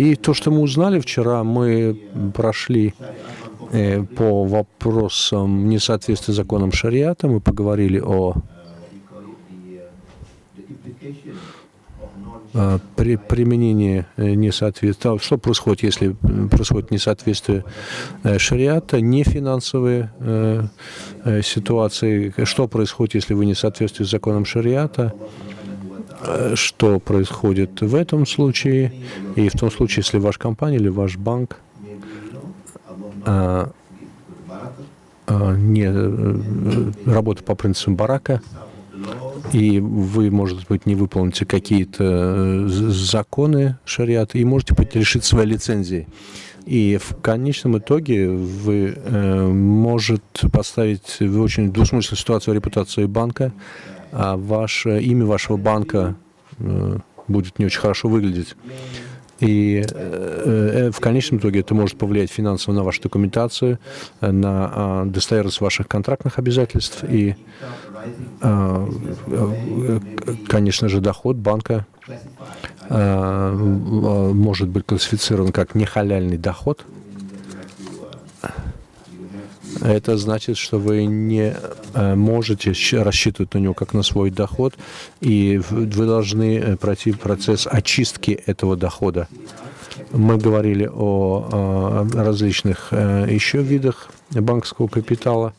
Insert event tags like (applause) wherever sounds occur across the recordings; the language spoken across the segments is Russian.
И то, что мы узнали вчера, мы прошли э, по вопросам несоответствия законам шариата, мы поговорили о э, при применении несоответствия, что происходит, если происходит несоответствие шариата, не финансовые ситуации, что происходит, если вы не соответствуете законам шариата, Э, что происходит в этом случае, и в том случае, если ваша компания или ваш банк а, а, не э, работает по принципам барака, и вы, может быть, не выполните какие-то законы шариата, и можете лишить своей лицензии. И в конечном итоге вы э, может поставить в очень двусмысленную ситуацию репутацию банка, а ваше имя вашего банка э, будет не очень хорошо выглядеть. И э, э, в конечном итоге это может повлиять финансово на вашу документацию, на а, достоверность ваших контрактных обязательств и, а, конечно же, доход банка а, может быть классифицирован как нехаляльный доход – это значит, что вы не э, можете рассчитывать на него как на свой доход, и вы должны э, пройти процесс очистки этого дохода. Мы говорили о различных э, еще видах банковского капитала,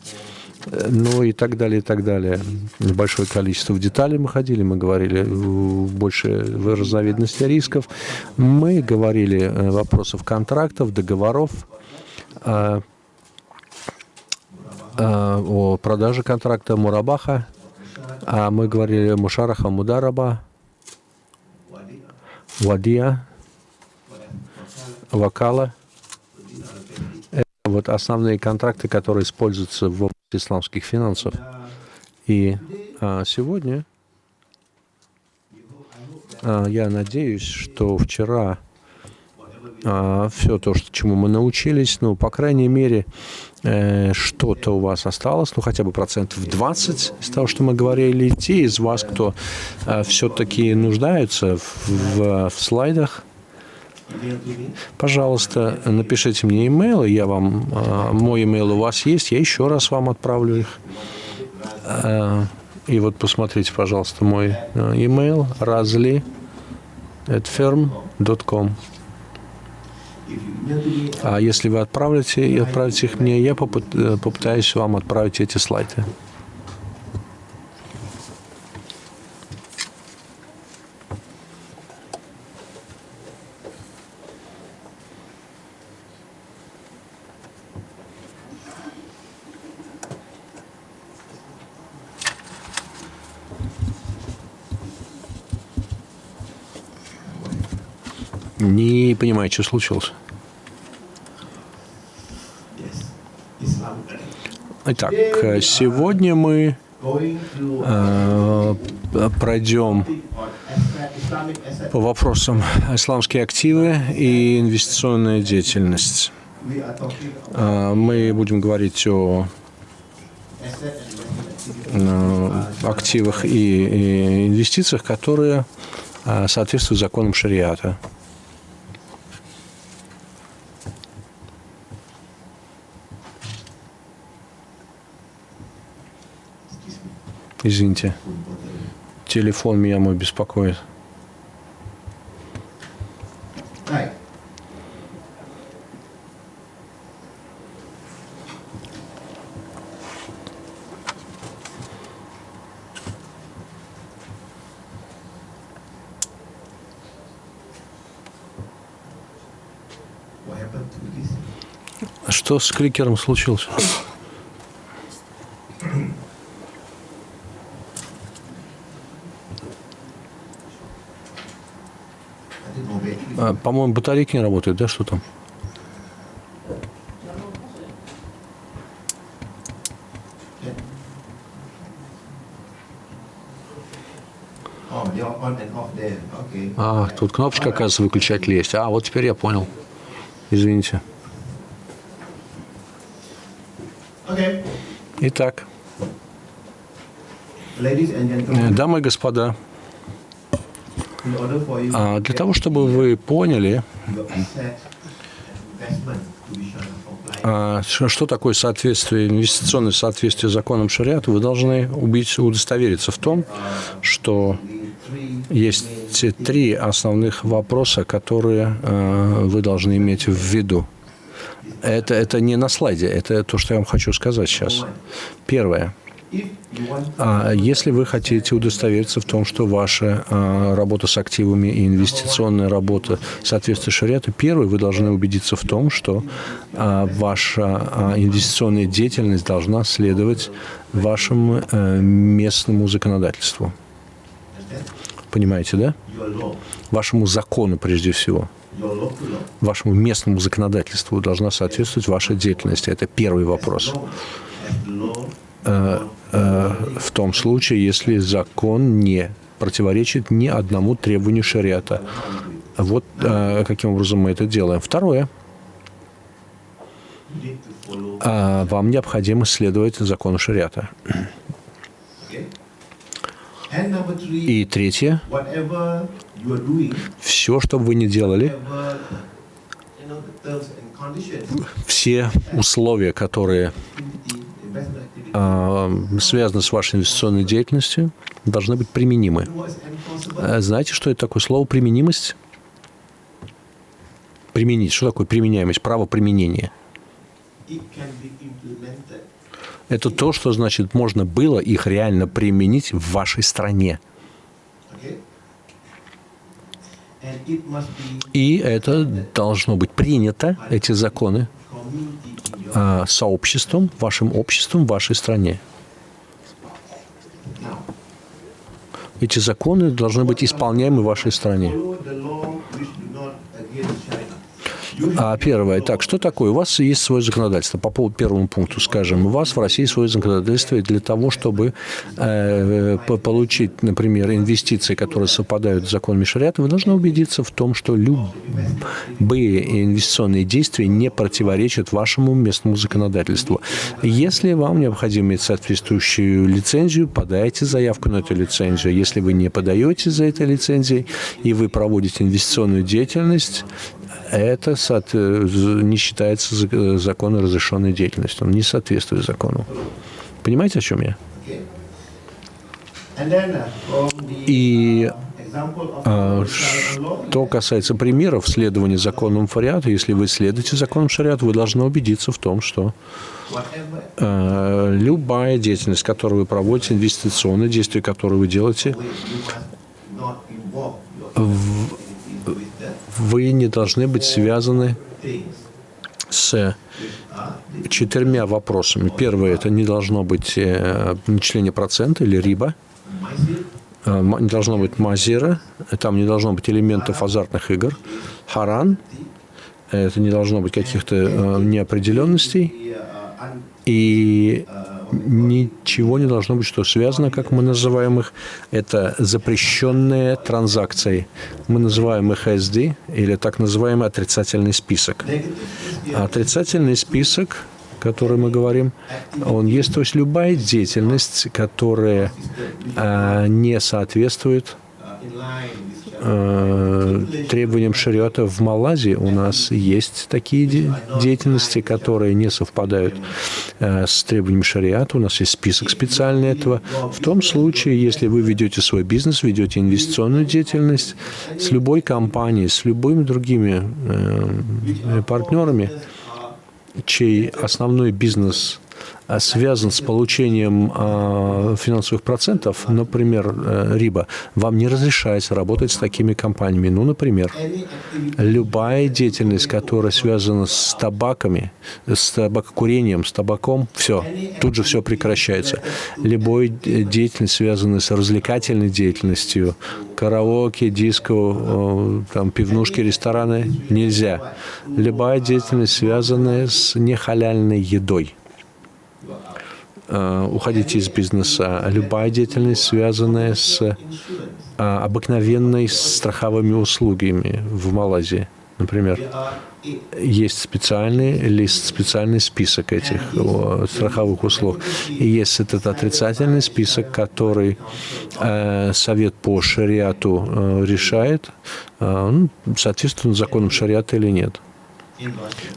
ну и так далее, и так далее. Большое количество деталей мы ходили, мы говорили больше в разновидности рисков, мы говорили вопросов контрактов, договоров, о продаже контракта Мурабаха, а мы говорили Мушараха Мудараба, Вадия, Вакала. Это вот основные контракты, которые используются в области исламских финансов. И а, сегодня а, я надеюсь, что вчера а, все то, что, чему мы научились, ну, по крайней мере, э, что-то у вас осталось, ну, хотя бы процентов 20 из того, что мы говорили, те из вас, кто э, все-таки нуждаются в, в, в слайдах, пожалуйста, напишите мне имейл, я вам, э, мой имейл у вас есть, я еще раз вам отправлю их. Э, и вот посмотрите, пожалуйста, мой э, имейл разли at firm.com. А если вы отправите и отправите их мне, я э, попытаюсь вам отправить эти слайды. Понимаю, что случилось. Итак, сегодня мы э, пройдем по вопросам исламские активы и инвестиционная деятельность. Э, мы будем говорить о э, активах и, и инвестициях, которые э, соответствуют законам шариата. Извините. Телефон меня мой беспокоит. Что с кликером случилось? А, По-моему, батарейки не работают, да, что там? А, тут кнопочка, оказывается, выключатель есть. А, вот теперь я понял. Извините. Итак, дамы и господа, а для того, чтобы вы поняли, А что такое соответствие, инвестиционное соответствие законам шариата? Вы должны убедиться, удостовериться в том, что есть три основных вопроса, которые э, вы должны иметь в виду. Это, это не на слайде, это то, что я вам хочу сказать сейчас. Первое. А если вы хотите удостовериться в том, что ваша а, работа с активами и инвестиционная работа соответствует шариату, первый, вы должны убедиться в том, что а, ваша а, инвестиционная деятельность должна следовать вашему а, местному законодательству. Понимаете, да? Вашему закону прежде всего. Вашему местному законодательству должна соответствовать ваша деятельность. Это первый вопрос. Э, э, в том случае, если закон не противоречит ни одному требованию шариата. Вот э, каким образом мы это делаем. Второе. Вам необходимо следовать закону шариата. И третье. Все, что бы вы ни делали, все условия, которые а, связаны с вашей инвестиционной деятельностью, должны быть применимы. А знаете, что это такое слово «применимость»? Применить. Что такое применяемость? Право применения. Это то, что значит, можно было их реально применить в вашей стране. И это должно быть принято, эти законы, а, сообществом, вашим обществом, вашей стране. Эти законы должны быть исполняемы в вашей стране. А первое, так, что такое? У вас есть свое законодательство. По поводу первому пункту, скажем, у вас в России свое законодательство для того, чтобы э, получить, например, инвестиции, которые совпадают с законами шариата, вы должны убедиться в том, что любые инвестиционные действия не противоречат вашему местному законодательству. Если вам необходимо иметь соответствующую лицензию, подайте заявку на эту лицензию. Если вы не подаете за этой лицензией и вы проводите инвестиционную деятельность, это не считается законом разрешенной деятельностью. Он не соответствует закону. Понимаете, о чем я? И а, что касается примеров следования законам шариата, если вы следуете законам шариата, вы должны убедиться в том, что а, любая деятельность, которую вы проводите, инвестиционные действия, которые вы делаете, в, вы не должны быть связаны с четырьмя вопросами. Первое – это не должно быть э, начисление процента или риба, э, не должно быть мазира, там не должно быть элементов азартных игр, харан, это не должно быть каких-то э, неопределенностей, и ничего не должно быть, что связано, как мы называем их. Это запрещенные транзакции. Мы называем их SD, или так называемый отрицательный список. Отрицательный список, который мы говорим, он есть, то есть любая деятельность, которая а, не соответствует Э, требованиям шариата в Малайзии у нас есть такие де деятельности, которые не совпадают э, с требованиями шариата. У нас есть список специальный этого. В том случае, если вы ведете свой бизнес, ведете инвестиционную деятельность с любой компанией, с любыми другими э, партнерами, чей основной бизнес – связан с получением а, финансовых процентов, например, э, РИБа, вам не разрешается работать с такими компаниями. Ну, например, любая деятельность, которая связана с табаками, с табакокурением, с табаком, все, тут же все прекращается. Любая деятельность, связанная с развлекательной деятельностью, караоке, диско, там, пивнушки, рестораны, нельзя. Любая деятельность, связанная с нехаляльной едой – Э, уходите из бизнеса. Любая деятельность, связанная с э, обыкновенной страховыми услугами в Малайзии, например, есть специальный лист, специальный список этих страховых услуг. И есть этот отрицательный список, который э, Совет по шариату э, решает, э, ну, соответственно законам шариата или нет.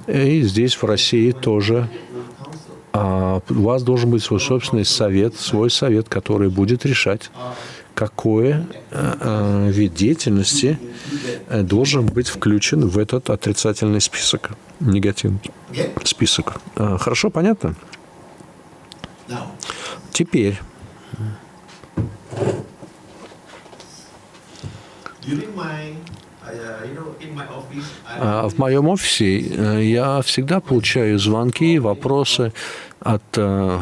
И здесь, в России, тоже а, у вас должен быть свой собственный совет, свой совет, который будет решать, какой э, э, вид деятельности э, должен быть включен в этот отрицательный список, негативный список. Хорошо, понятно? Теперь а в моем офисе я всегда получаю звонки, вопросы от э,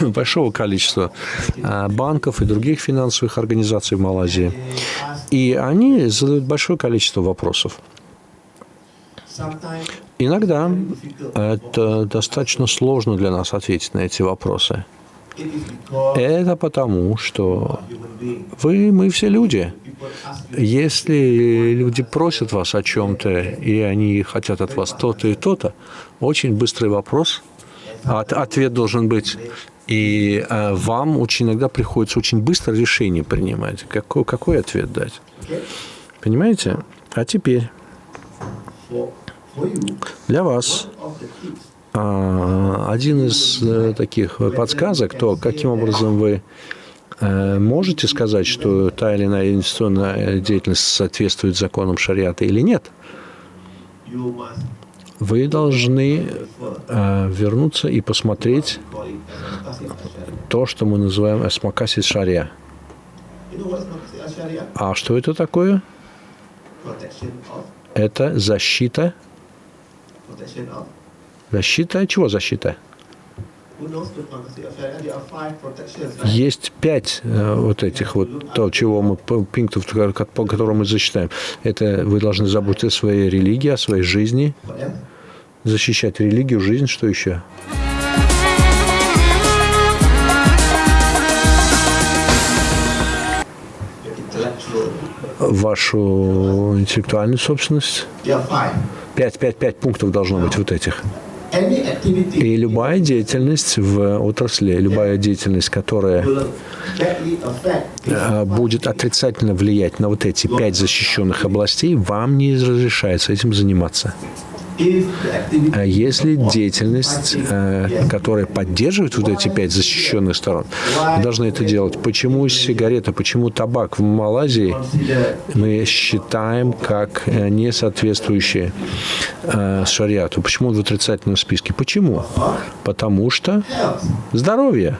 (clears throat) большого количества э, банков и других финансовых организаций в Малайзии. И они задают большое количество вопросов. Иногда это достаточно сложно для нас ответить на эти вопросы. Это потому, что вы, мы все люди. Если люди просят вас о чем-то, и они хотят от вас то-то и то-то, очень быстрый вопрос от, ответ должен быть. И э, вам очень иногда приходится очень быстро решение принимать. Какой, какой ответ дать? Понимаете? А теперь для вас э, один из э, таких подсказок, то каким образом вы можете сказать, что та или иная инвестиционная деятельность соответствует законам шариата или нет – вы должны э, вернуться и посмотреть то, что мы называем эсмакасис шария. А что это такое? Это защита. Защита? Чего защита? Есть пять э, вот этих вот, то, чего мы, пунктов, по которым мы засчитаем. Это вы должны заботиться о своей религии, о своей жизни, защищать религию, жизнь, что еще? Вашу интеллектуальную собственность? Пять, пять, пять пунктов должно быть вот этих. И любая деятельность в отрасли, любая деятельность, которая э, будет отрицательно влиять на вот эти пять защищенных областей, вам не разрешается этим заниматься. А если деятельность, э, которая поддерживает вот эти пять защищенных сторон, должны это делать. Почему сигарета, почему табак в Малайзии мы считаем как э, не соответствующие э, шариату? Почему он в отрицательном списке? Почему? Потому что здоровье.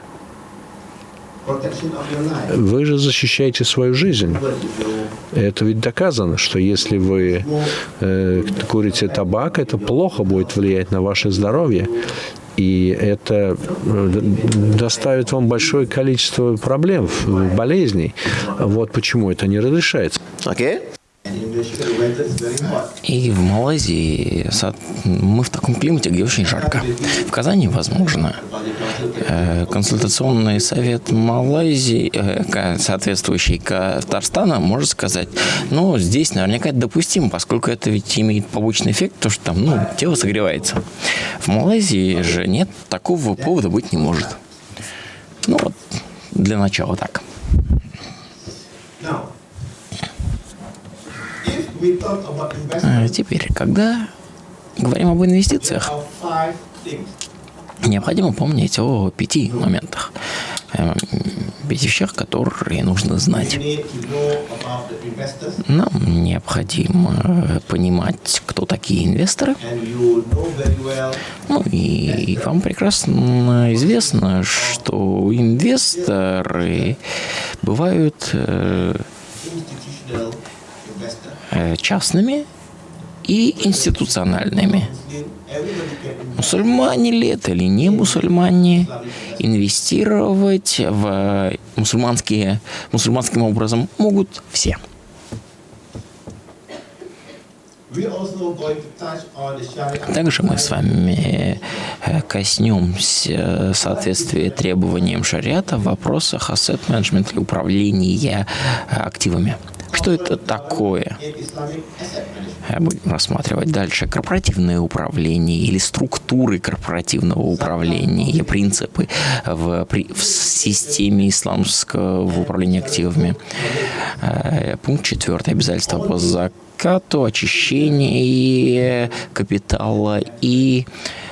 Вы же защищаете свою жизнь. Это ведь доказано, что если вы э, курите табак, это плохо будет влиять на ваше здоровье. И это э, доставит вам большое количество проблем, болезней. Вот почему это не разрешается. Okay. И в Малайзии мы в таком климате, где очень жарко. В Казани, возможно, э, консультационный совет Малайзии, э, соответствующий Татарстана, может сказать, ну, здесь наверняка это допустимо, поскольку это ведь имеет побочный эффект, то, что там, ну, тело согревается. В Малайзии же нет, такого повода быть не может. Ну, вот, для начала так. А теперь, когда говорим об инвестициях, необходимо помнить о пяти моментах, эм, пяти вещах, которые нужно знать. Нам необходимо понимать, кто такие инвесторы. Ну и вам прекрасно известно, что инвесторы бывают э, Э, частными и институциональными. Мусульмане ли это или не мусульмане, инвестировать в мусульманские, мусульманским образом могут все. Также мы с вами э, коснемся соответствия требованиям шариата в вопросах management и управления активами. Что это такое? Будем рассматривать дальше корпоративное управление или структуры корпоративного управления, принципы в, в системе исламского управления активами. Пункт четвертый. Обязательства по закату, очищение капитала и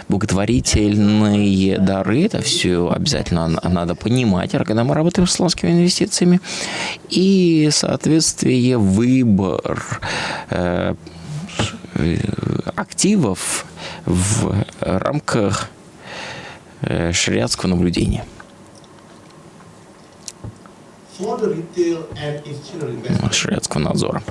благотворительные дары. Это все обязательно надо понимать, когда мы работаем с исламскими инвестициями. И, соответствие, выбор э, активов в рамках э, шариатского наблюдения. Шариатского надзора.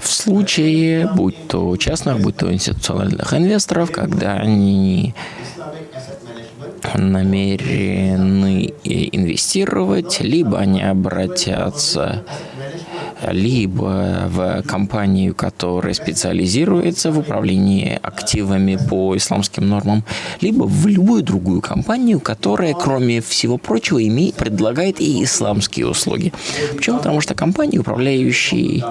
В случае, будь то частных, будь то институциональных инвесторов, когда они намерены инвестировать, либо они обратятся либо в компанию, которая специализируется в управлении активами по исламским нормам, либо в любую другую компанию, которая, кроме всего прочего, имеет, предлагает и исламские услуги. Почему? Потому что компании, управляющие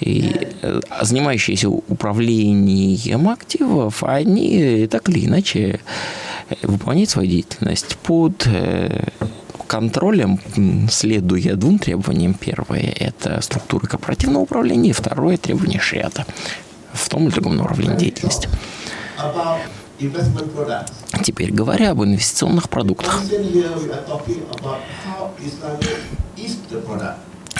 и э, занимающиеся управлением активов, они так или иначе выполняют свою деятельность под э, контролем, следуя двум требованиям. Первое – это структура корпоративного управления, и второе – требование шариата в том или другом направлении деятельности. Теперь говоря об инвестиционных продуктах.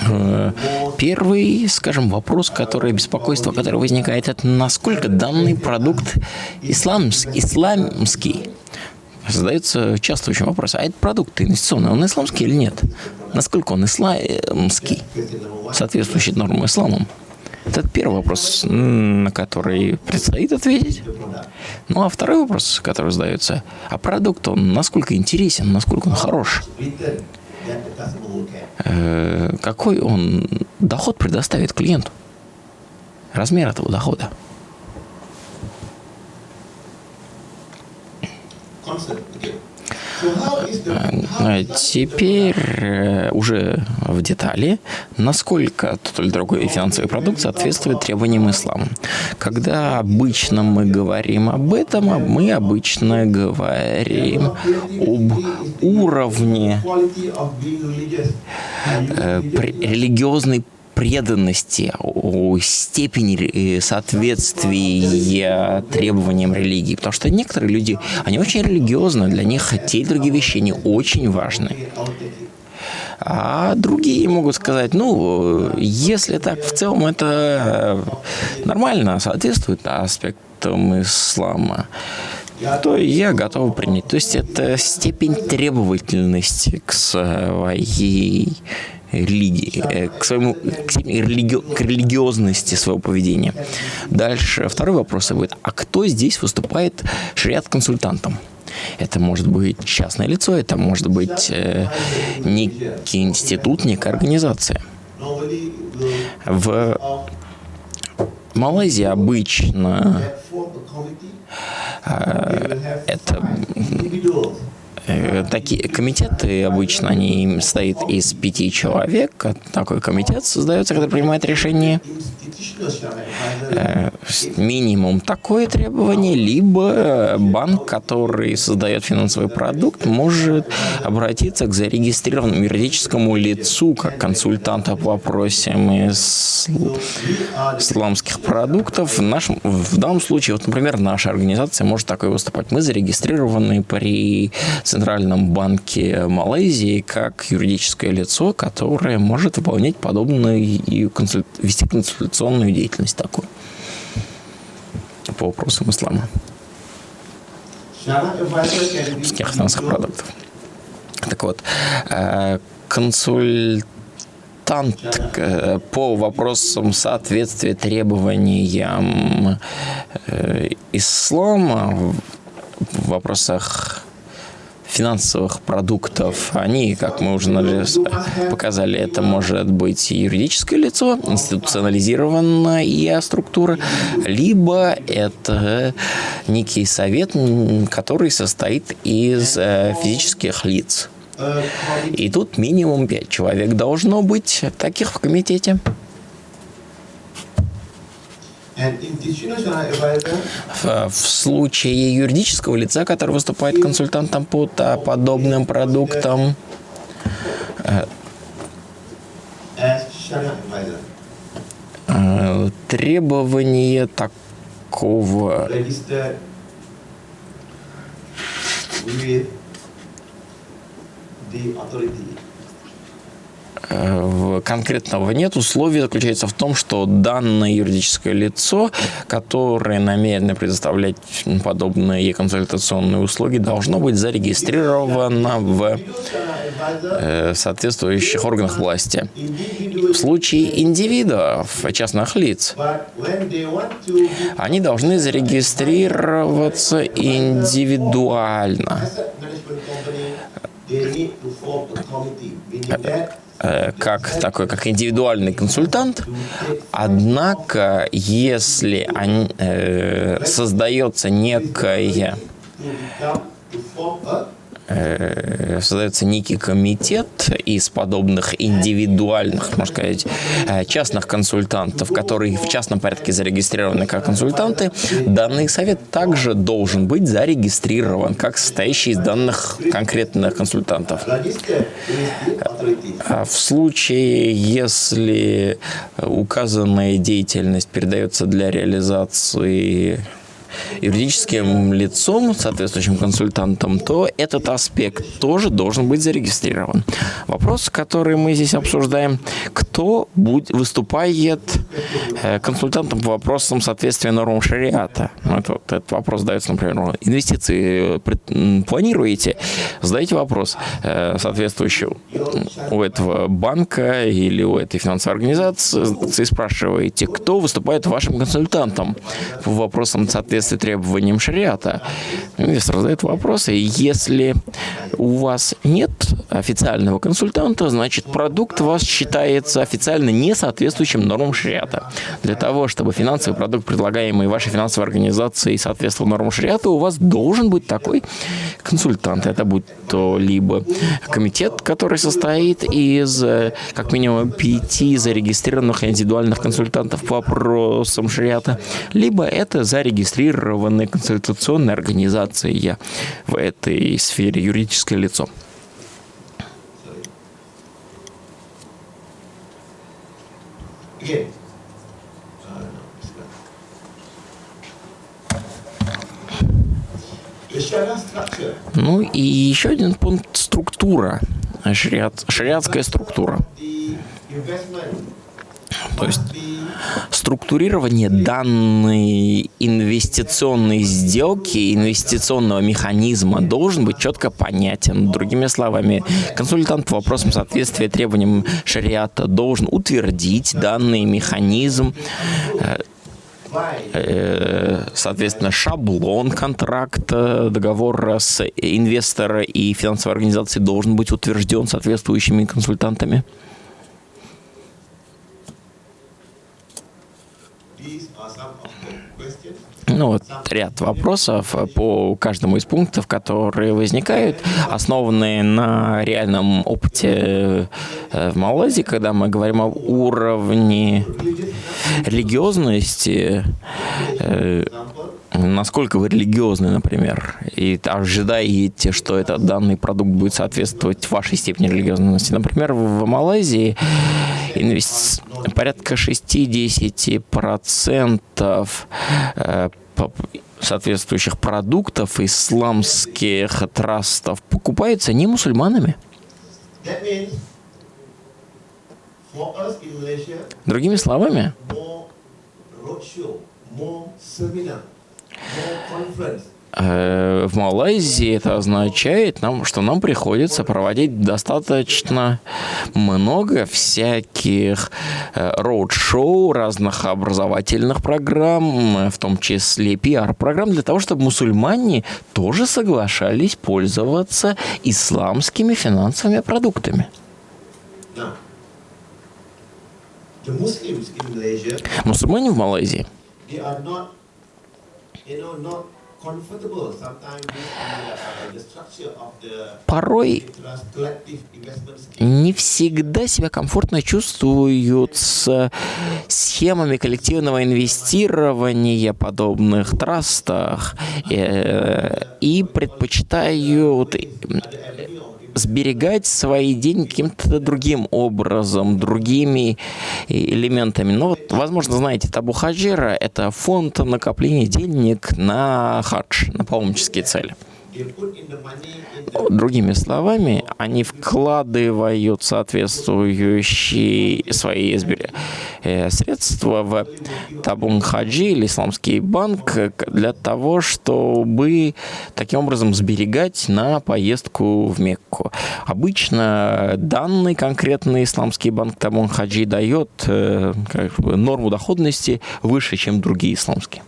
Э, первый, скажем, вопрос, который беспокойство, которое возникает, это насколько данный продукт исламс, исламский задается часто очень вопрос, а этот продукт инвестиционный, он исламский или нет? Насколько он исламский, соответствующий нормам исламом? Это первый вопрос, на который предстоит ответить. Ну а второй вопрос, который задается, а продукт, он насколько интересен, насколько он хорош? Э, какой он доход предоставит клиенту? Размер этого дохода? Теперь э, уже в детали, насколько тот или другой финансовый продукт соответствует требованиям ислама. Когда обычно мы говорим об этом, мы обычно говорим об уровне э, религиозной преданности, о степени э, соответствия требованиям религии. Потому что некоторые люди, они очень религиозны, для них те и другие вещи, они очень важны. А другие могут сказать, ну, если так, в целом это нормально, соответствует аспектам ислама, то я готов принять. То есть это степень требовательности к своей религии, э, к, своему, к, религи, к религиозности своего поведения. Дальше второй вопрос будет, а кто здесь выступает шариат-консультантом? Это может быть частное лицо, это может быть э, некий институт, некая организация. В Малайзии обычно э, это такие комитеты обычно они состоят из пяти человек. Такой комитет создается, когда принимает решение э, минимум такое требование, либо банк, который создает финансовый продукт, может обратиться к зарегистрированному юридическому лицу как консультанта по вопросам исламских продуктов. В, нашем, в данном случае, вот, например, наша организация может такой выступать. Мы зарегистрированы при Центральном банке Малайзии как юридическое лицо, которое может выполнять подобную и консуль... вести консультационную деятельность такую по вопросам ислама. финансовых продуктов. Так вот, э, консультант э, по вопросам соответствия требованиям э, ислама в вопросах финансовых продуктов, они, как мы уже показали, это может быть юридическое лицо, институционализированная структура, либо это некий совет, который состоит из э, физических лиц. И тут минимум пять человек должно быть таких в комитете. В, в случае юридического лица, который выступает консультантом по подобным продуктам, э, требование такого. The authority. Конкретного нет. Условие заключается в том, что данное юридическое лицо, которое намерено предоставлять подобные консультационные услуги, должно быть зарегистрировано в э, соответствующих органах власти. В случае индивидуов, частных лиц, они должны зарегистрироваться индивидуально. Э, как такой, как индивидуальный консультант. Однако, если они, э, создается некое э, создается некий комитет из подобных индивидуальных, можно сказать, э, частных консультантов, которые в частном порядке зарегистрированы как консультанты, данный совет также должен быть зарегистрирован как состоящий из данных конкретных консультантов. А В случае, если указанная деятельность передается для реализации юридическим лицом, соответствующим консультантом, то этот аспект тоже должен быть зарегистрирован. Вопрос, который мы здесь обсуждаем, кто будет, выступает э, консультантом по вопросам соответствия нормам шариата? Это, вот этот вопрос задается, например, инвестиции м, планируете? Задайте вопрос э, соответствующий у этого банка или у этой финансовой организации, спрашиваете, кто выступает вашим консультантом по вопросам соответствия требованиям шариата. Инвестор задает вопросы, если у вас нет официального консультанта, значит продукт у вас считается официально не соответствующим нормам шариата. Для того, чтобы финансовый продукт, предлагаемый вашей финансовой организацией, соответствовал нормам шариата, у вас должен быть такой консультант. Это будет то либо комитет, который состоит из э, как минимум пяти зарегистрированных индивидуальных консультантов по вопросам шариата, либо это зарегистрированная консультационная организация в этой сфере, юридическое лицо. Ну и еще один пункт – структура, шариат, шариатская структура. То есть структурирование данной инвестиционной сделки, инвестиционного механизма должен быть четко понятен. Другими словами, консультант по вопросам соответствия требованиям шариата должен утвердить данный механизм, э, э, соответственно, шаблон контракта, договора с инвестора и финансовой организацией должен быть утвержден соответствующими консультантами. Ну, вот ряд вопросов по каждому из пунктов, которые возникают, основанные на реальном опыте э, в Малайзии, когда мы говорим об уровне религиозности, э, насколько вы религиозны, например, и ожидаете, что этот данный продукт будет соответствовать вашей степени религиозности. Например, в Малайзии инвес- порядка 60% э, по- соответствующих продуктов исламских трастов покупается не мусульманами. Другими словами, э, в Малайзии это означает, нам, что нам приходится проводить достаточно много всяких э, роуд-шоу, разных образовательных программ, э, в том числе пиар-программ, для того, чтобы мусульмане тоже соглашались пользоваться исламскими финансовыми продуктами. Мусульмане в Малайзии uh, Порой не всегда себя комфортно чувствуют с схемами коллективного инвестирования подобных трастах. Э, и предпочитают сберегать свои деньги каким-то другим образом, другими элементами. Ну вот, возможно, знаете, Табу Хаджира – это фонд накопления денег на хадж, на паломнические цели. Другими словами, они вкладывают соответствующие свои э, средства в Табун Хаджи или Исламский банк для того, чтобы таким образом сберегать на поездку в Мекку. Обычно данный конкретный Исламский банк Табун Хаджи дает э, как бы, норму доходности выше, чем другие исламские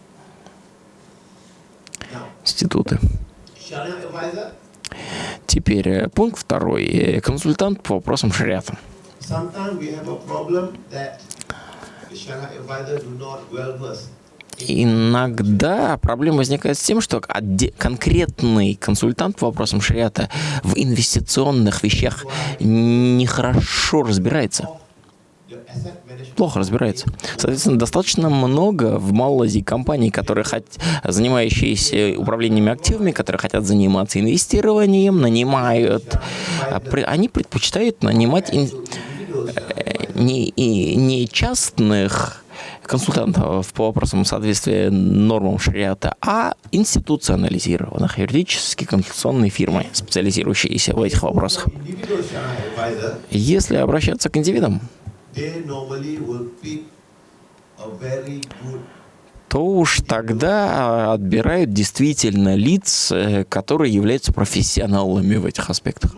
институты. Теперь э, пункт второй. Э, Консультант по вопросам шариата. Иногда проблема возникает с тем, что конкретный консультант по вопросам шариата в инвестиционных вещах нехорошо разбирается, плохо разбирается. Соответственно, достаточно много в Малайзии компаний, которые хот... занимающиеся управлением активами, которые хотят заниматься инвестированием, нанимают. а Они предпочитают нанимать ин- э, не, и- не частных консультантов по вопросам соответствия нормам шариата, а институционализированных юридические консультационные фирмы, специализирующиеся в этих вопросах. Если обращаться к индивидам, то уж тогда отбирают действительно лиц, э, которые являются профессионалами в этих аспектах.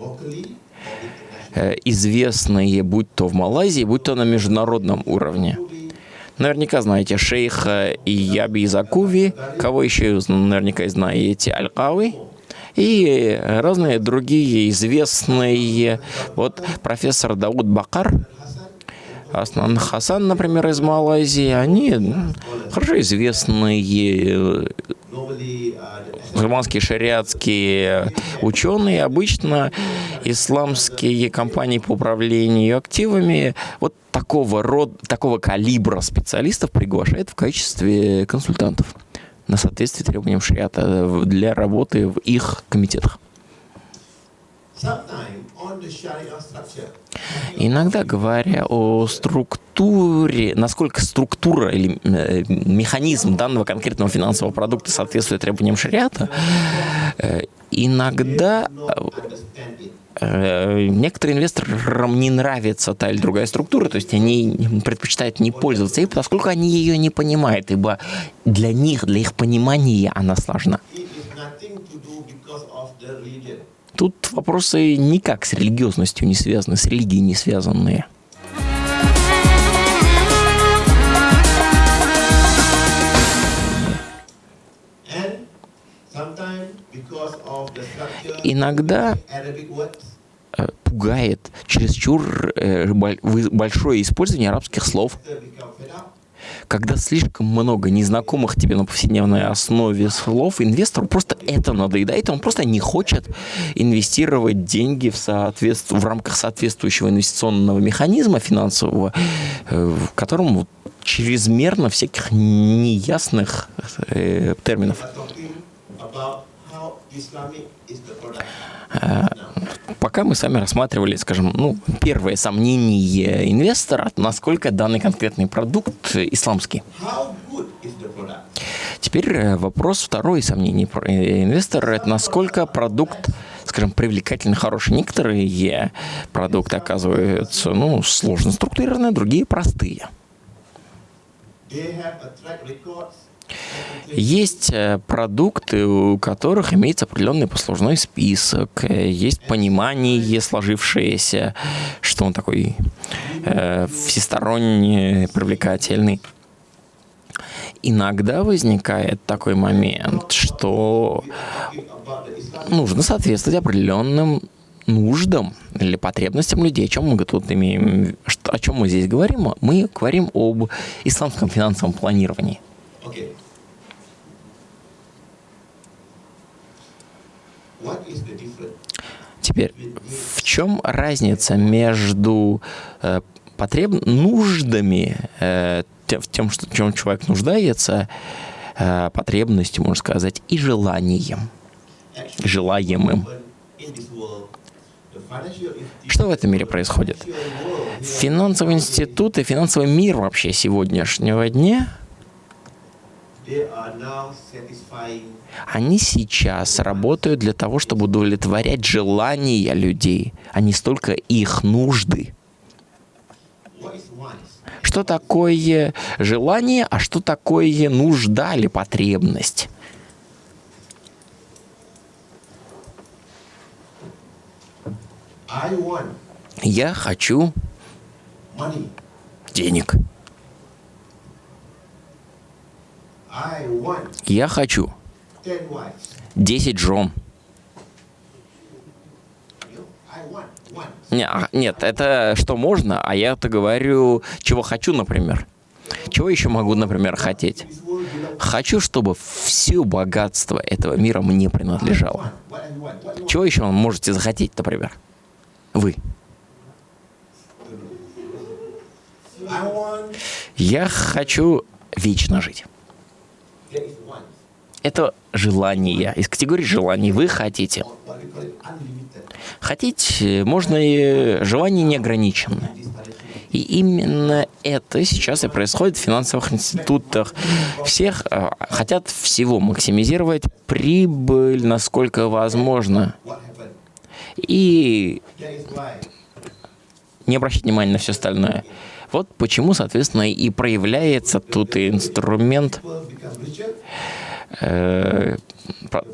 Э, Известные, будь то в Малайзии, будь то на международном уровне. Наверняка знаете шейха Яби Закуви, кого еще наверняка знаете, Аль-Кави. И разные другие известные, вот профессор Дауд Бакар, Аслан Хасан, например, из Малайзии, они хорошо известные э, мусульманские шариатские ученые, обычно исламские компании по управлению активами вот такого рода, такого калибра специалистов приглашают в качестве консультантов на соответствие требованиям шариата в- для работы в их комитетах. Иногда говоря о структуре, насколько структура или э, механизм данного конкретного финансового продукта соответствует требованиям шариата, э, иногда э, некоторым инвесторам не нравится та или другая структура, то есть они предпочитают не пользоваться ей, поскольку они ее не понимают, ибо для них, для их понимания она сложна. Тут вопросы никак с религиозностью не связаны, с религией не связанные. Иногда э, пугает чересчур э, большое использование арабских слов, когда слишком много незнакомых тебе на повседневной основе слов, инвестору просто это надоедает, он просто не хочет инвестировать деньги в, соответств... в рамках соответствующего инвестиционного механизма финансового, э, в котором чрезмерно всяких неясных э, терминов. Пока мы с вами рассматривали, скажем, ну, первое сомнение инвестора, насколько данный конкретный продукт исламский. Теперь э, вопрос второй сомнений про- э, инвестора – это насколько продукт, скажем, привлекательный, хороший. Некоторые продукты оказываются, ну, сложно структурированные, другие простые. They have a track. Есть э, продукты, у которых имеется определенный послужной список, э, есть понимание сложившееся, что он такой э, всесторонне привлекательный. Иногда возникает такой момент, что нужно соответствовать определенным нуждам или потребностям людей. О чем мы тут имеем? О чем мы здесь говорим? Мы говорим об исламском финансовом планировании. Теперь, в чем разница между э, потреб... нуждами, э, тем, что, в чем человек нуждается, э, потребностью, можно сказать, и желанием, желаемым? Что в этом мире происходит? Финансовые институты, финансовый мир вообще сегодняшнего дня, they are now satisfying они сейчас работают для того, чтобы удовлетворять желания людей, а не столько их нужды. Что такое желание, а что такое нужда или потребность? Я хочу денег. Я хочу 10 wives. 10 жен. Не, а, нет, это что можно, а я-то говорю, чего хочу, например. Чего еще могу, например, хотеть? Хочу, чтобы все богатство этого мира мне принадлежало. Чего еще вы можете захотеть, например? Вы. Я хочу вечно жить. Это желание. Из категории желаний вы хотите. Хотеть можно и желание неограниченное. И именно это сейчас и происходит в финансовых институтах. Всех э, хотят всего максимизировать прибыль, насколько возможно. И не обращать внимания на все остальное. Вот почему, соответственно, и проявляется тут инструмент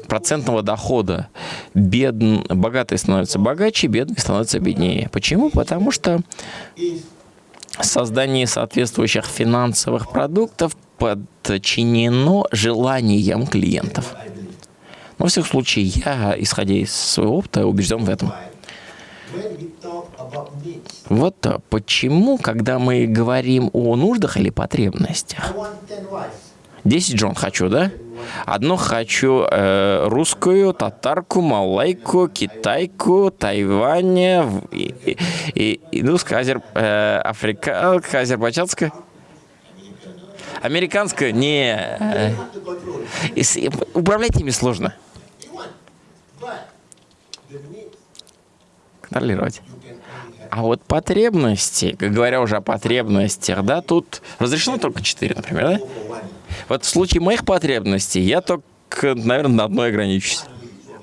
процентного дохода. Бедн... Богатые становятся богаче, бедные становятся беднее. Почему? Потому что создание соответствующих финансовых продуктов подчинено желаниям клиентов. Но, во всяком случае, я, исходя из своего опыта, убежден в этом. Вот почему, когда мы говорим о нуждах или потребностях, I want 10 wives. 10 Джон хочу, да? Одну хочу э, русскую, татарку, малайку, китайку, Тайваня, в- и, и, и, индусская, азер, э, африканская, азербайджанская. Американская? Не. э, управлять ими сложно. Контролировать. А вот потребности, как говоря уже о потребностях, да, тут разрешено только 4, например, да? Вот в случае моих потребностей я только, наверное, на одной ограничусь.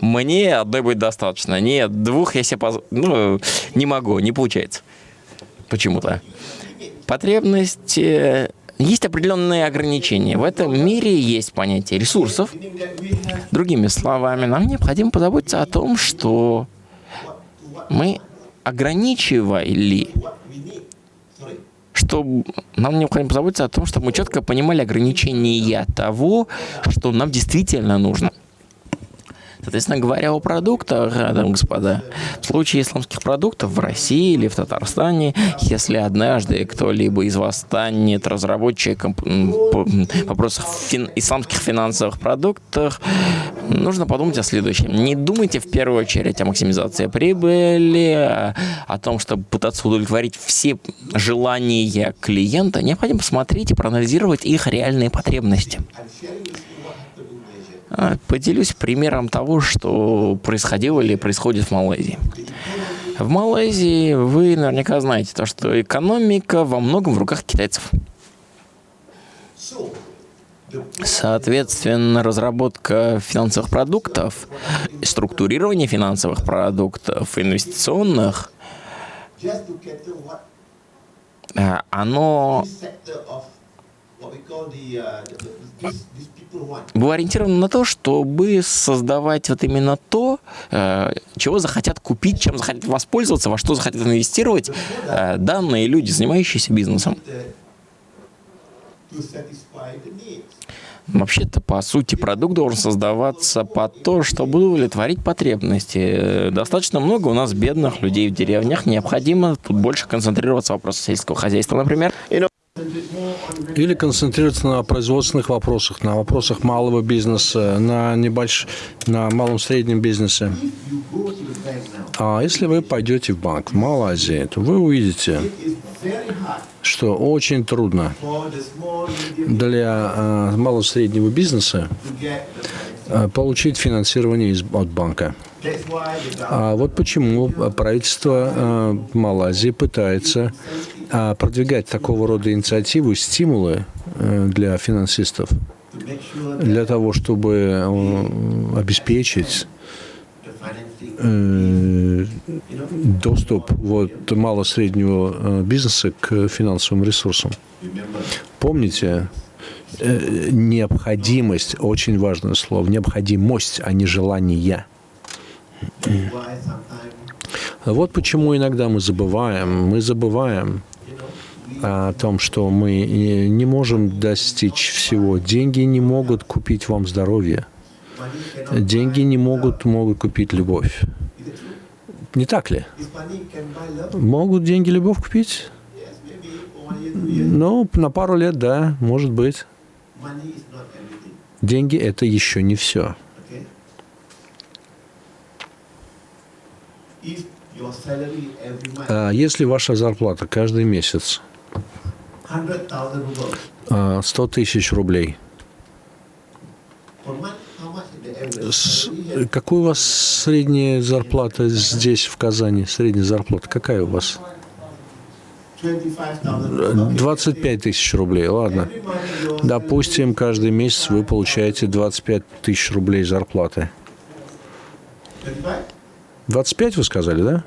Мне одной будет достаточно. Нет, двух я себе поз... ну, не могу, не получается. Почему-то. Потребности... Есть определенные ограничения. В этом мире есть понятие ресурсов. Другими словами, нам необходимо позаботиться о том, что мы ограничивали что нам необходимо позаботиться о том, чтобы мы четко понимали ограничения того, что нам действительно нужно. Соответственно, говоря о продуктах, и господа, в случае исламских продуктов в России или в Татарстане, если однажды кто-либо из вас станет разработчиком по вопросах фин- исламских финансовых продуктов, нужно подумать о следующем. Не думайте в первую очередь о максимизации прибыли, о том, чтобы пытаться удовлетворить все желания клиента. Необходимо посмотреть и проанализировать их реальные потребности. Поделюсь примером того, что происходило или происходит в Малайзии. В Малайзии вы наверняка знаете то, что экономика во многом в руках китайцев. Соответственно, разработка финансовых продуктов, структурирование финансовых продуктов, инвестиционных, а, оно было ориентировано на то, чтобы создавать вот именно то, э, чего захотят купить, чем захотят воспользоваться, во что захотят инвестировать э, данные люди, занимающиеся бизнесом. Вообще-то, по сути, продукт должен создаваться под то, чтобы удовлетворить потребности. Достаточно много у нас бедных людей в деревнях. Необходимо тут больше концентрироваться в вопросах сельского хозяйства, например. Или концентрироваться на производственных вопросах, на вопросах малого бизнеса, на небольш... на малом среднем бизнесе. А если вы пойдете в банк в Малайзии, то вы увидите, что очень трудно для а, малого среднего бизнеса а, получить финансирование из, от банка. А вот почему правительство а, Малайзии пытается а, продвигать такого рода инициативы, стимулы э, для финансистов, для того, чтобы э, обеспечить э, доступ вот мало-среднего бизнеса к финансовым ресурсам. Помните, необходимость, очень важное слово, необходимость, а не желание. Вот почему иногда мы забываем, мы забываем о том, что мы не можем достичь всего. Деньги не могут купить вам здоровье. Деньги не могут, могут купить любовь. Не так ли? Могут деньги любовь купить? Ну, на пару лет, да, может быть. Деньги – это еще не все. А если ваша зарплата каждый месяц 100 тысяч рублей, с- какой у вас средняя зарплата здесь, в Казани? Средняя зарплата какая у вас? Twenty-five thousand rubles. 25 тысяч рублей, ладно. Допустим, каждый месяц вы получаете 25 тысяч рублей зарплаты. twenty-five. 25 вы сказали, да?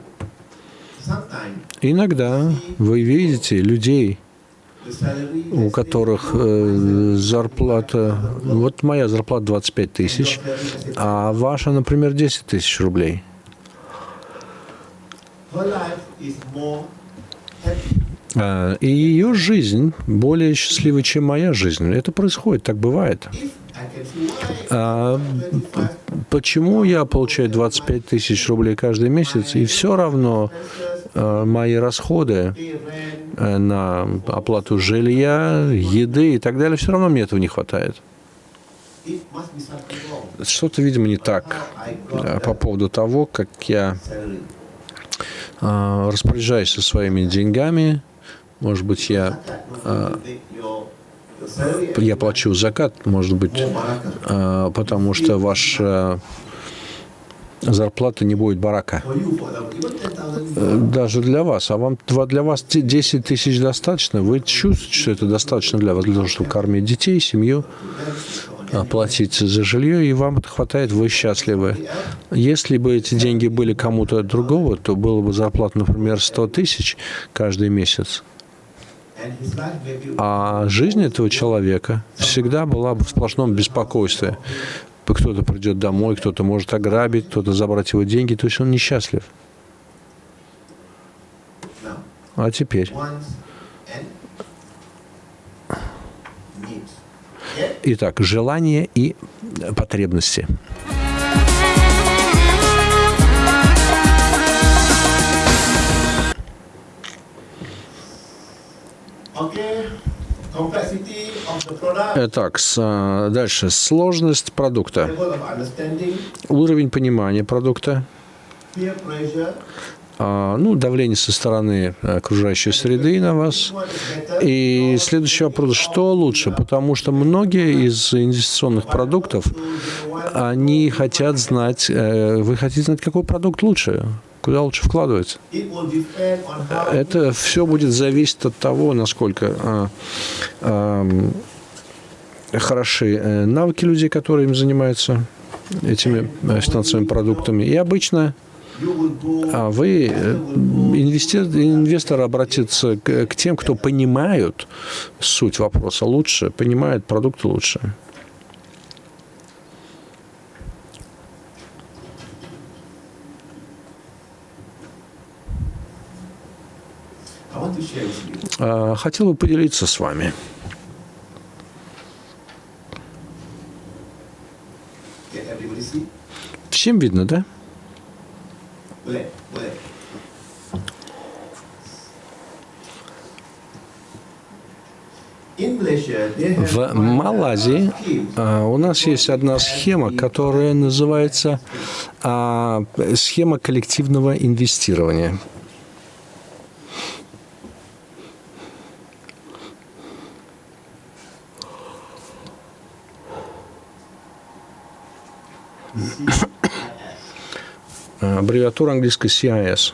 Иногда вы видите людей, у которых э, зарплата... Вот моя зарплата 25 тысяч, а ваша, например, 10 тысяч рублей. А, И ее жизнь более счастливой, чем моя жизнь. Это происходит, так бывает. А почему я получаю 25 тысяч рублей каждый месяц, и все равно мои расходы э, на оплату жилья, еды и так далее, все равно мне этого не хватает. Что-то, видимо, не так а, по поводу того, как я распоряжаюсь со своими деньгами. Может быть, я, я плачу закат, может быть, потому что ваша зарплата не будет барака. Э, Даже для вас. А вам для вас те 10 тысяч достаточно? Вы чувствуете, что это достаточно для вас, для того, чтобы кормить детей, семью, оплатить за жилье, и вам это хватает, вы счастливы. Если бы эти деньги были кому-то другого, то было бы зарплата, например, 100 тысяч каждый месяц. А жизнь этого человека всегда была бы в сплошном беспокойстве. Кто-то придет домой, кто-то может ограбить, кто-то забрать его деньги, то есть он несчастлив. А теперь? Итак, желания и потребности. Okay. Итак, с, а, дальше. Сложность продукта. Уровень понимания продукта. а, ну, давление со стороны окружающей среды на вас. И следующий вопрос, что лучше? Потому что многие из инвестиционных продуктов, они хотят знать, э, вы хотите знать, какой продукт лучше, куда лучше how Это все будет зависеть от того, насколько а, ам, хороши э, навыки людей, которые им занимаются этими э, финансовыми продуктами. И обычно а вы, э, инвести- инвестор обратится к, к тем, кто понимают суть вопроса лучше, понимают продукты лучше. Хотел бы поделиться с вами. Всем видно, да? В Малайзии а, у нас есть одна схема, которая называется а, схема коллективного инвестирования. Аббревиатура английская CIS.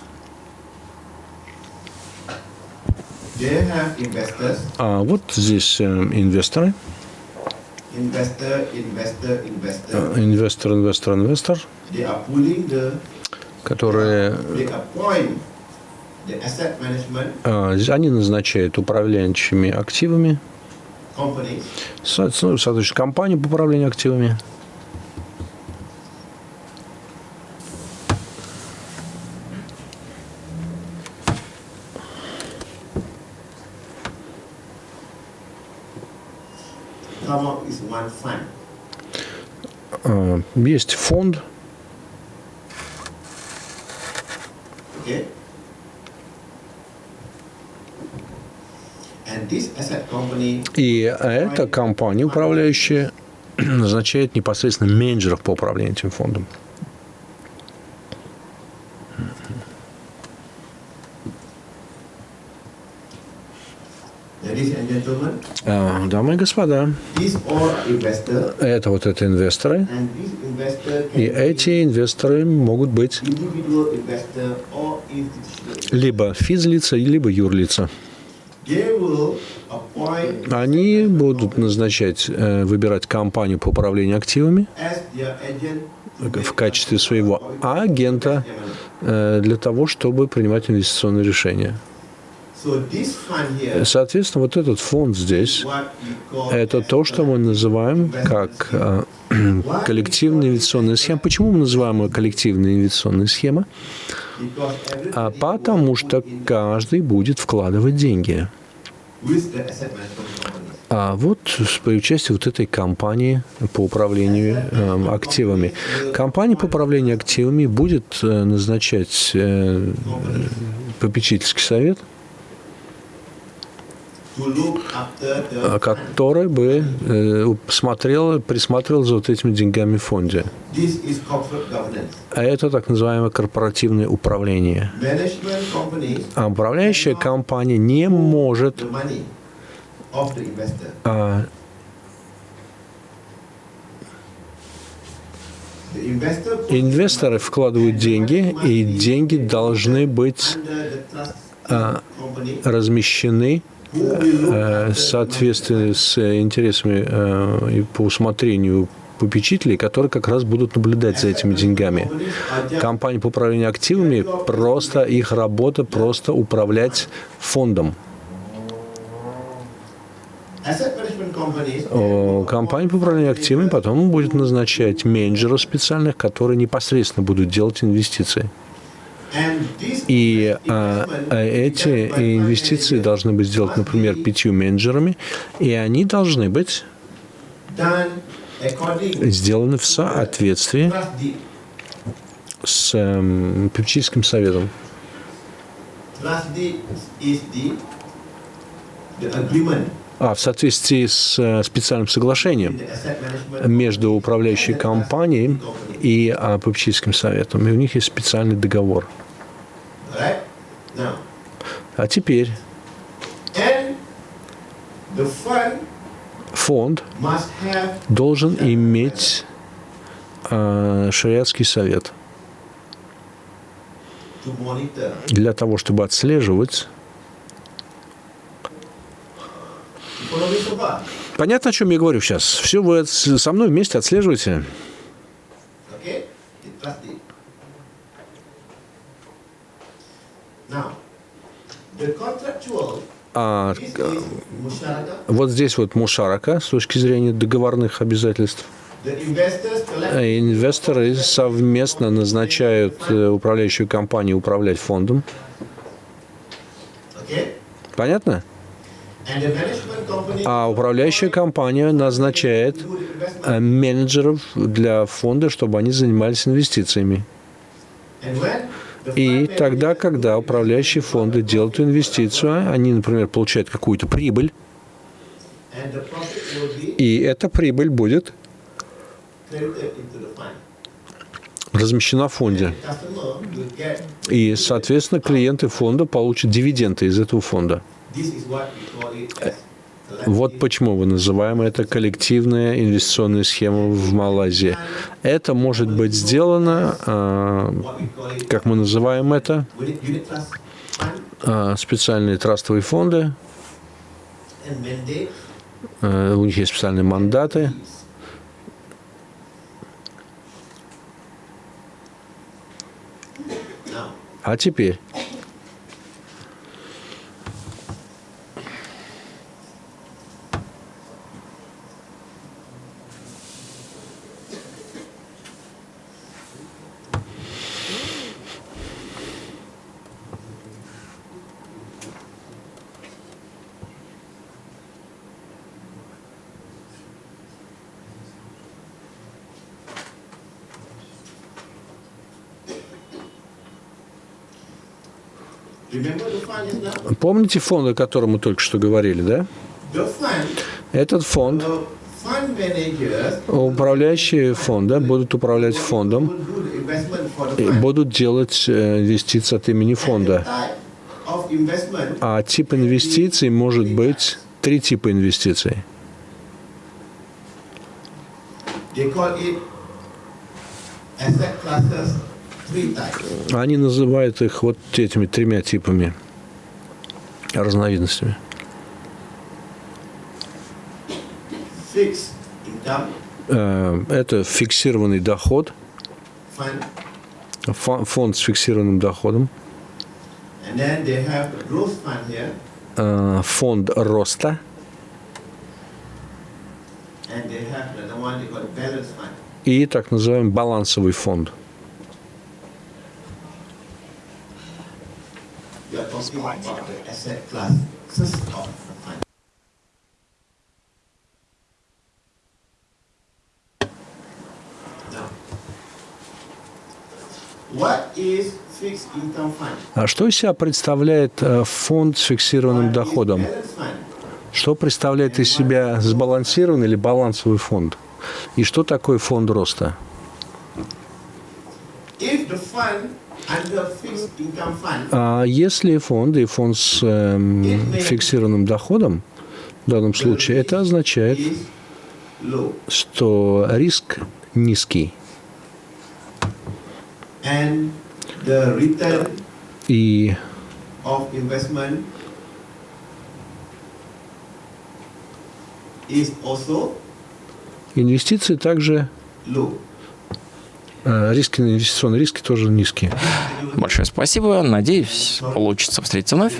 А вот здесь э, инвесторы. investor. Инвестор, инвестор, инвестор, are pulling the, которые а, они назначают управляющими активами, ну, соответственно, компанию по управлению активами. Есть фонд, Okay? И эта компания, управляющая, (clears throat) назначает непосредственно менеджеров по управлению этим фондом. Дамы и господа, это вот это инвесторы, и эти инвесторы могут быть либо физлица, либо юрлица. Они будут назначать, э, выбирать компанию по управлению активами в качестве своего агента э, для того, чтобы принимать инвестиционные решения. Соответственно, вот этот фонд здесь это то, что мы называем как э, коллективная инвестиционная схема. Почему мы называем ее коллективная инвестиционная схема? А потому что каждый будет вкладывать деньги. А вот при участии вот этой компании по управлению э, активами. Компания по управлению активами будет э, назначать э, попечительский совет, To look after а, the который бы э, смотрел, присматривал за вот этими деньгами в фонде. А это так называемое корпоративное управление. А управляющая компания не может а, инвесторы вкладывают деньги, и деньги должны быть company размещены э, соответствии с интересами э, и по усмотрению попечителей, которые как раз будут наблюдать за этими деньгами. Компания по управлению активами просто их работа просто управлять фондом. Компания по управлению активами потом будет назначать менеджеров специальных, которые непосредственно будут делать инвестиции. И а, а, эти инвестиции должны быть сделаны, например, пятью менеджерами, и они должны быть сделаны в соответствии с эм, попечительским советом. А в соответствии с э, специальным соглашением между управляющей компанией и а, попечительским советом. И у них есть специальный договор. Right now А теперь фонд должен иметь а, шариатский совет для того, чтобы отслеживать. Понятно, о чем я говорю сейчас? Все вы со мной вместе отслеживаете? okay the trust deed now the contractual А, musharaka вот здесь вот мушарака с точки зрения договорных обязательств. Э, Инвесторы совместно назначают э, управляющую компанию управлять фондом. Понятно? А управляющая компания назначает э, менеджеров для фонда, чтобы они занимались инвестициями. И тогда, когда управляющие фонды делают инвестицию, они, например, получают какую-то прибыль, И эта прибыль будет размещена в фонде. И, соответственно, клиенты фонда получат дивиденды из этого фонда. Вот почему мы называем это коллективная инвестиционная схема в Малайзии. Это может быть сделано, а, как мы называем это, а, специальные трастовые фонды, а, у них есть специальные мандаты. А теперь remember the fund is now? Помните фонд, о котором мы только что говорили, да? Этот фонд, управляющие фонда будут управлять фондом и будут делать э, инвестиции от имени фонда. А тип инвестиций может быть три типа инвестиций. Они называют их вот этими тремя типами, разновидностями. Э, Это фиксированный доход, фонд с фиксированным доходом, э, фонд роста. И так называемый балансовый фонд. We asset classes of the fund. А что из себя представляет э, фонд с фиксированным доходом? Что представляет из себя сбалансированный или балансовый фонд? И что такое фонд роста? А если фонд и фонд с эм, фиксированным доходом, в данном случае, это означает, что риск низкий. И инвестиции также, риски, инвестиционные риски тоже низкие. Большое спасибо. Надеюсь, получится встретиться вновь.